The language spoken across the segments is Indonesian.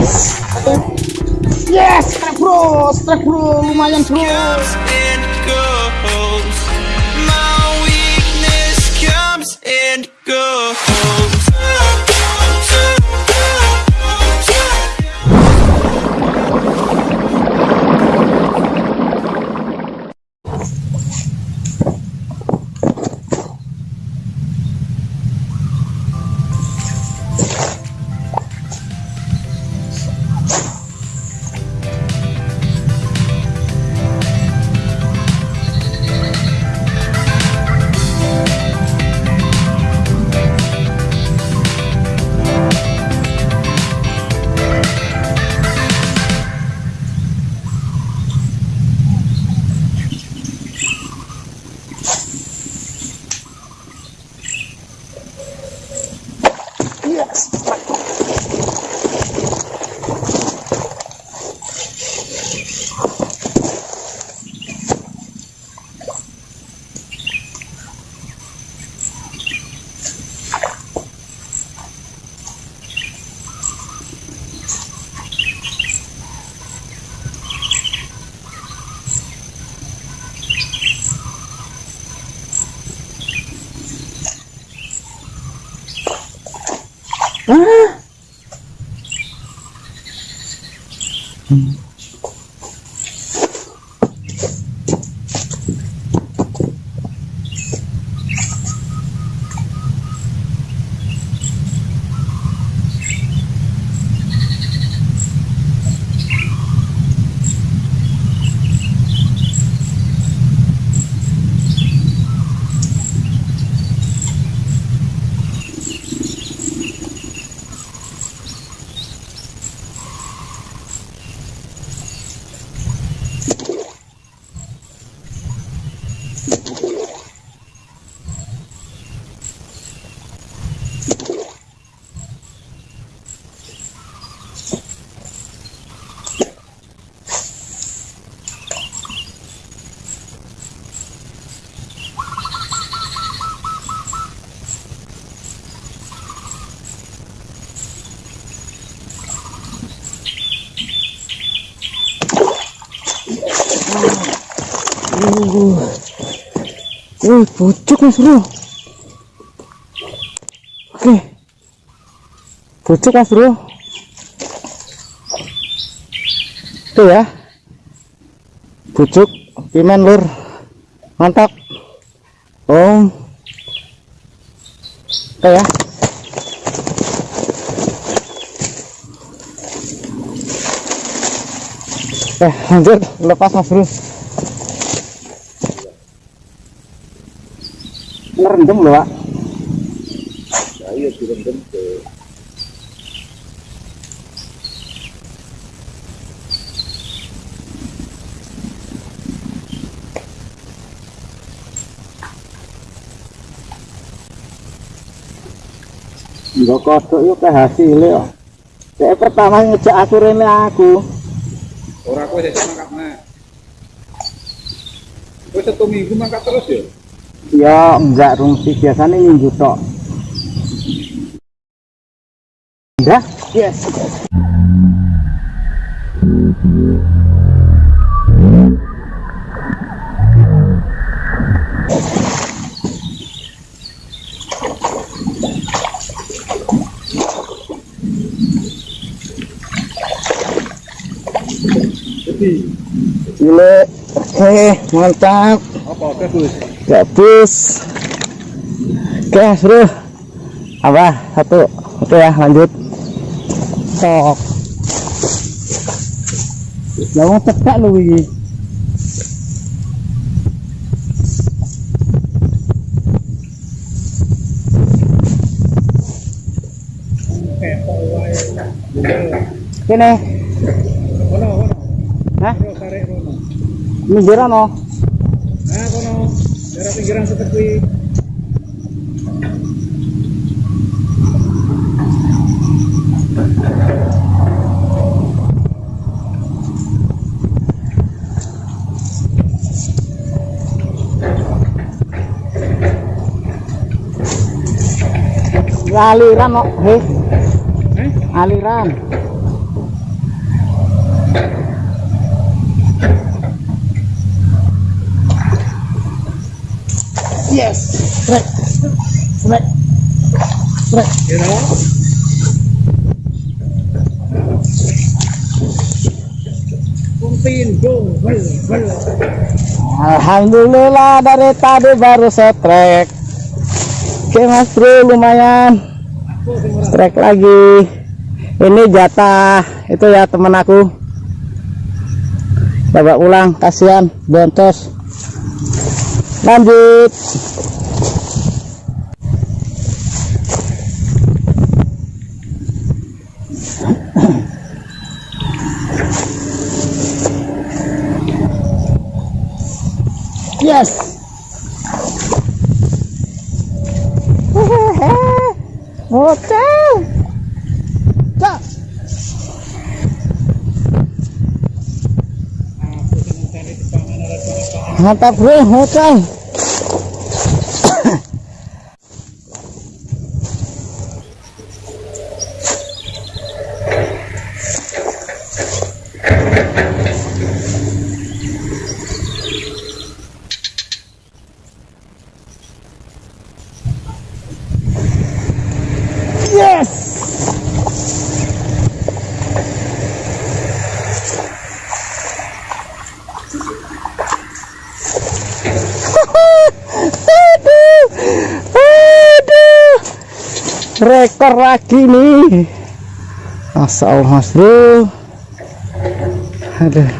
Yes. Yes, strike bro, strike bro, lumayan bro. and goes. Ah. Uh, pucuk mas bro. Oke, pucuk mas bro. Tuh ya, pucuk, pimen lur, mantap. Oh, oke ya. Eh, lanjut, lepas mas bro. Ngerendam loh, Pak. iya direndam ke Enggak kodok yuk ke hasilnya. Saya pertama ngejak aku rene aku. ora kowe sesuk mangkat nek kowe satu minggu mangkat terus ya Ya enggak rung sih biasanya minggu tok. Udah? Yes. jadi Gile. Oke, mantap. apa bagus Gabus. Oke, bro. Apa? Satu. Oke ya, lanjut. Sok. Lawang cetak lu ini. Kene. ono ono Hah? ono Minggir no. Pinggiran seperti aliran kok heh eh? aliran yes Rek. Rek. Rek. You know? Alhamdulillah dari tadi baru setrek Oke mas bro lumayan Strek lagi Ini jatah Itu ya temen aku Coba ulang kasihan Boncos Lanjut Yes. Mantap bro, hotel. Yes. aduh, aduh, rekor lagi nih. Masya Allah mas bro. Aduh.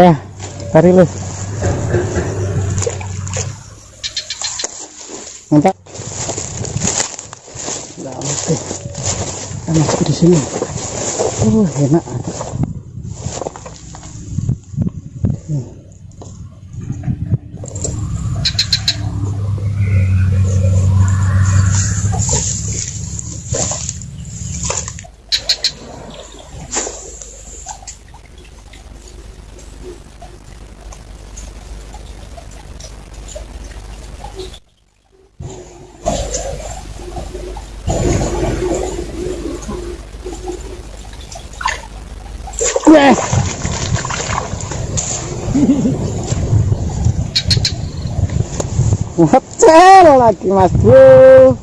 Eh, tarik lu. Mantap. Nggak oke. Enak di sini. Oh, enak. Yes. Hotel lagi mas bro.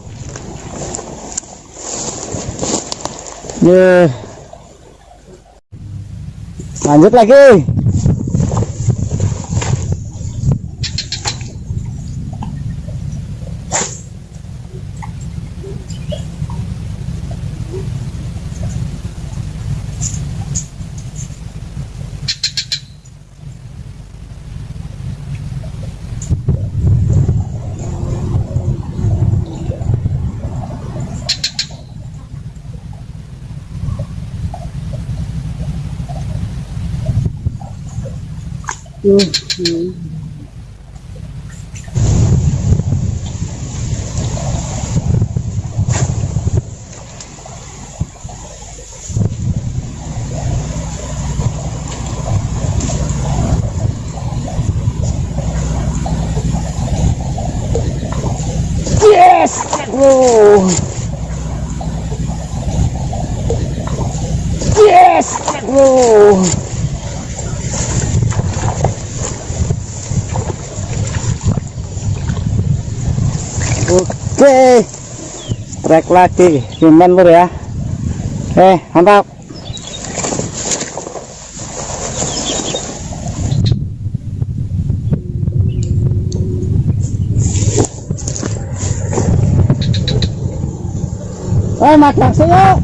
Yeah. Lanjut lagi. Yes, bro. Yes, bro. Oke, strike lagi, cuman lur ya. Eh, mantap. Eh, makan saya.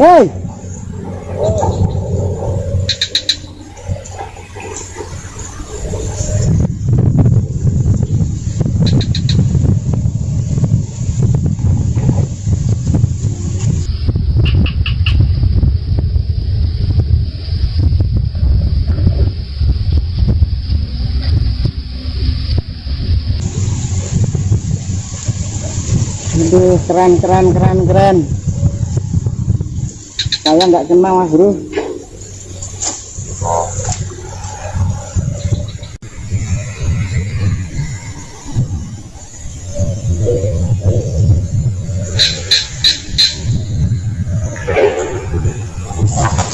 Hei. Keren, keren, keren, keren. Saya nggak kenal mas bro.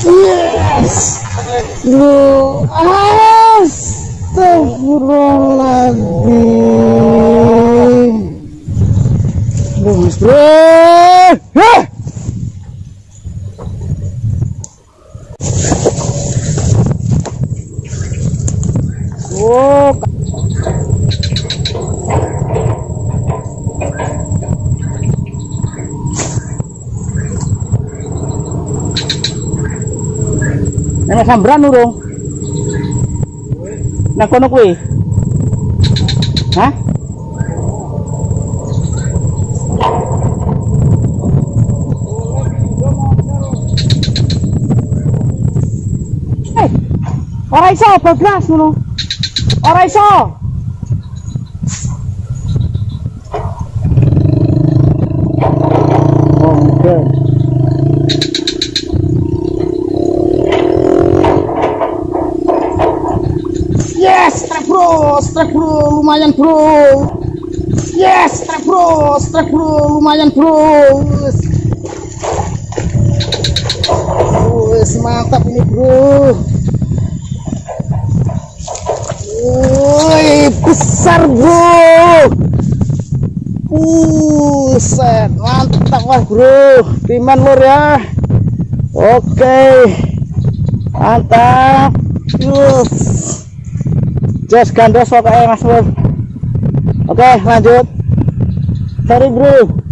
Yes. Lu Astagfirullahaladzim. Mas Bro. Hah! Oh, Ano sambran urung? Nang kono kuwi. Hah? Ora iso bablas ngono. Ora iso. Yes, strike bro, strike bro, lumayan bro. Yes, strike bro, strike bro, lumayan bro. Wes, mantap ini bro. Woi, besar bro. Buset, mantap wah bro. Timan lur ya. Oke. Mantap. Yes. Jos gandos pokoknya mas bro Oke lanjut Sorry bro